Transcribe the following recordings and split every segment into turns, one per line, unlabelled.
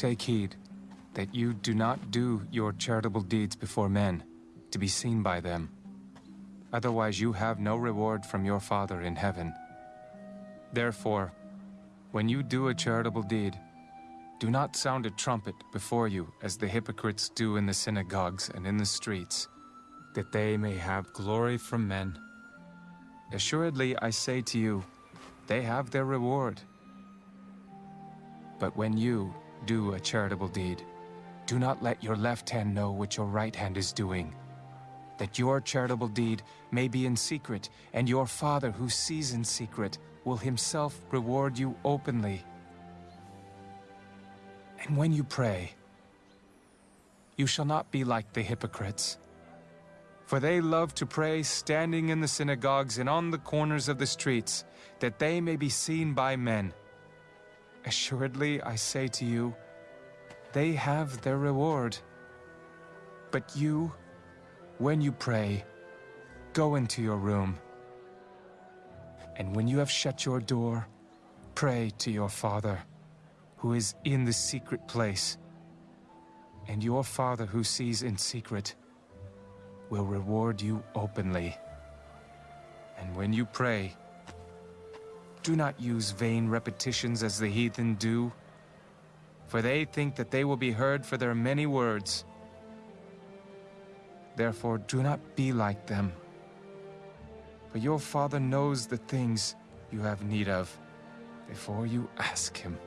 Take heed that you do not do your charitable deeds before men, to be seen by them. Otherwise you have no reward from your Father in heaven. Therefore, when you do a charitable deed, do not sound a trumpet before you as the hypocrites do in the synagogues and in the streets, that they may have glory from men. Assuredly, I say to you, they have their reward. But when you do a charitable deed, do not let your left hand know what your right hand is doing, that your charitable deed may be in secret, and your Father who sees in secret will himself reward you openly. And when you pray, you shall not be like the hypocrites. For they love to pray standing in the synagogues and on the corners of the streets, that they may be seen by men. Assuredly, I say to you, they have their reward. But you, when you pray, go into your room. And when you have shut your door, pray to your Father, who is in the secret place. And your Father who sees in secret will reward you openly. And when you pray, do not use vain repetitions as the heathen do, for they think that they will be heard for their many words. Therefore, do not be like them. For your Father knows the things you have need of before you ask Him.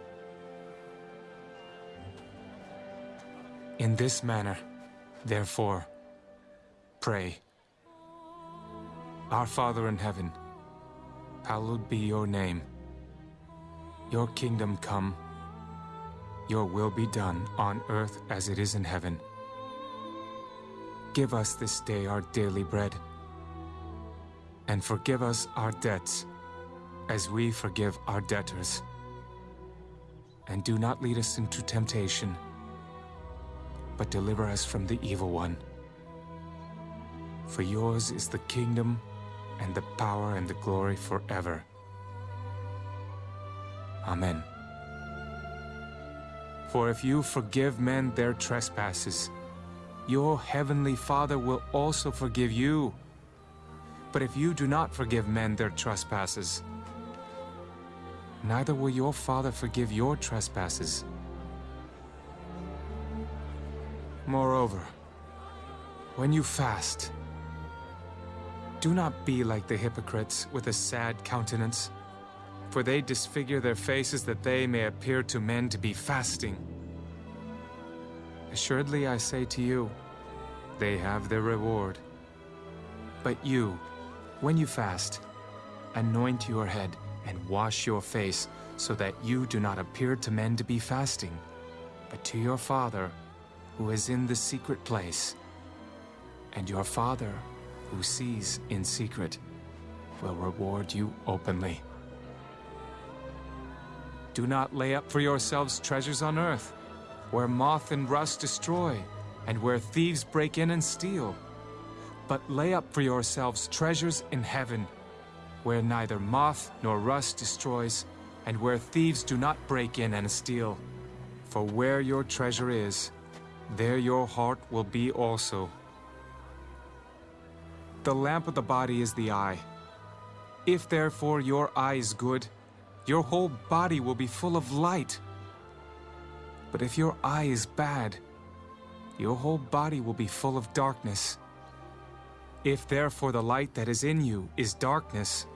In this manner, therefore, pray. Our Father in heaven, hallowed be your name. Your kingdom come, your will be done on earth as it is in heaven. Give us this day our daily bread, and forgive us our debts as we forgive our debtors. And do not lead us into temptation, but deliver us from the evil one. For yours is the kingdom, and the power and the glory forever. Amen. For if you forgive men their trespasses, your heavenly Father will also forgive you. But if you do not forgive men their trespasses, neither will your Father forgive your trespasses. Moreover, when you fast, do not be like the hypocrites with a sad countenance, for they disfigure their faces that they may appear to men to be fasting. Assuredly I say to you, they have their reward. But you, when you fast, anoint your head and wash your face, so that you do not appear to men to be fasting, but to your Father who is in the secret place. And your Father who sees in secret will reward you openly. Do not lay up for yourselves treasures on earth, where moth and rust destroy, and where thieves break in and steal. But lay up for yourselves treasures in heaven, where neither moth nor rust destroys, and where thieves do not break in and steal. For where your treasure is, there your heart will be also. The lamp of the body is the eye. If therefore your eye is good, your whole body will be full of light. But if your eye is bad, your whole body will be full of darkness. If therefore the light that is in you is darkness,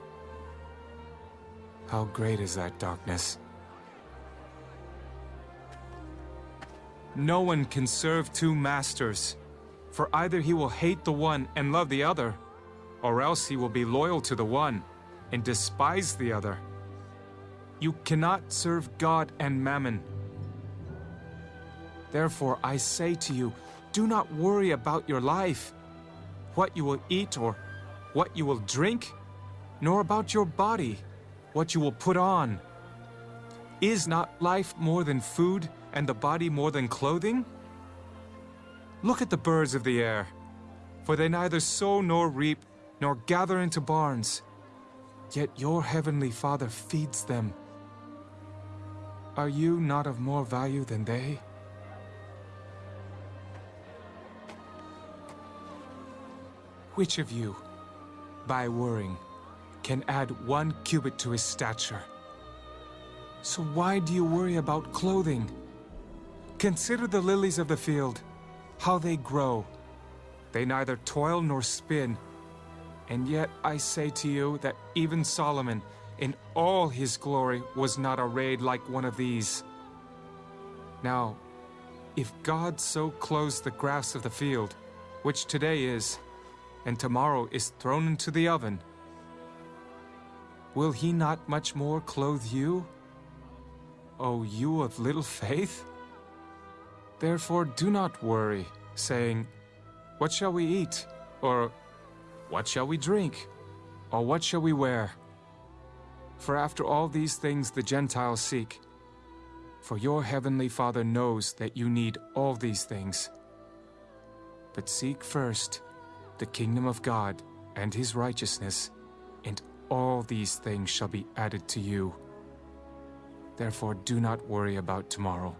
how great is that darkness? No one can serve two masters, for either he will hate the one and love the other, or else he will be loyal to the one and despise the other. You cannot serve God and mammon. Therefore I say to you, do not worry about your life, what you will eat or what you will drink, nor about your body, what you will put on. Is not life more than food, and the body more than clothing? Look at the birds of the air, for they neither sow nor reap, nor gather into barns. Yet your heavenly Father feeds them. Are you not of more value than they? Which of you, by worrying, can add one cubit to his stature? So why do you worry about clothing? Consider the lilies of the field, how they grow. They neither toil nor spin. And yet I say to you that even Solomon, in all his glory, was not arrayed like one of these. Now, if God so clothes the grass of the field, which today is, and tomorrow is thrown into the oven, will he not much more clothe you? O you of little faith? Therefore do not worry, saying, What shall we eat? Or, What shall we drink? Or what shall we wear? For after all these things the Gentiles seek. For your heavenly Father knows that you need all these things. But seek first the kingdom of God and his righteousness, and all these things shall be added to you. Therefore do not worry about tomorrow,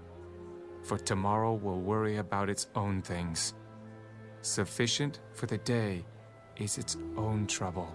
for tomorrow will worry about its own things. Sufficient for the day is its own trouble.